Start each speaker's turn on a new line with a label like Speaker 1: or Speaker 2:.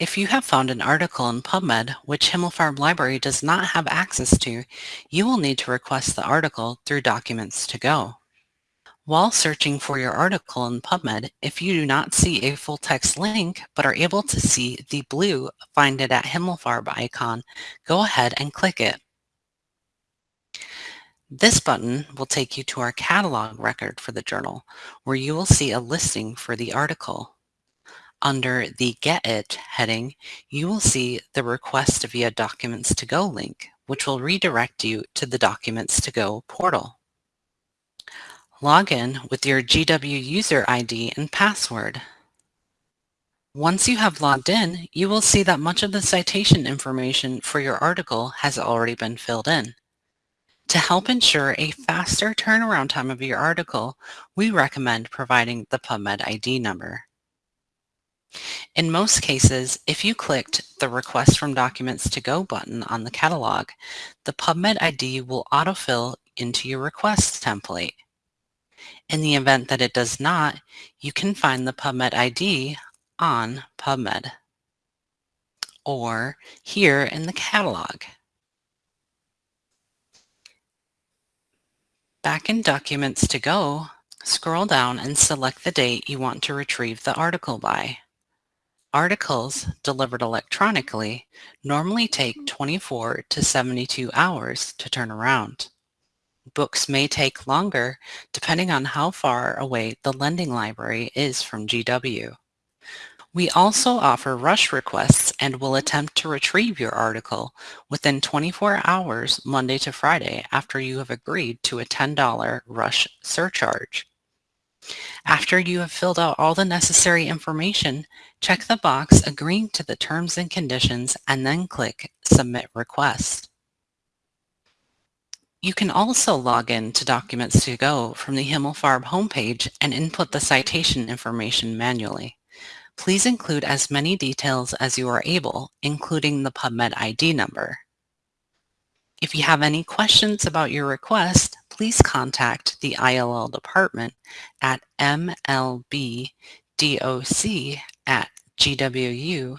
Speaker 1: If you have found an article in PubMed which Himmelfarb Library does not have access to, you will need to request the article through Documents to Go. While searching for your article in PubMed, if you do not see a full text link but are able to see the blue Find it at Himmelfarb icon, go ahead and click it. This button will take you to our catalog record for the journal, where you will see a listing for the article. Under the Get It heading, you will see the Request via Documents to Go link, which will redirect you to the Documents to Go portal. Log in with your GW user ID and password. Once you have logged in, you will see that much of the citation information for your article has already been filled in. To help ensure a faster turnaround time of your article, we recommend providing the PubMed ID number. In most cases, if you clicked the Request from Documents to Go button on the catalog, the PubMed ID will autofill into your request template. In the event that it does not, you can find the PubMed ID on PubMed or here in the catalog. Back in Documents to Go, scroll down and select the date you want to retrieve the article by. Articles delivered electronically normally take hmm. 24 to 72 hours to turn around. Books may take longer depending on how far away the lending library is from GW. We also offer rush requests and will hmm. attempt to retrieve your article within 24 hours Monday to Friday after you have agreed to a $10 rush surcharge. After you have filled out all the necessary information, check the box agreeing to the terms and conditions and then click Submit Request. You can also log in to Documents to Go from the Himmelfarb homepage and input the citation information manually. Please include as many details as you are able, including the PubMed ID number. If you have any questions about your request, please contact the ILL department at mlbdoc at gwu.edu.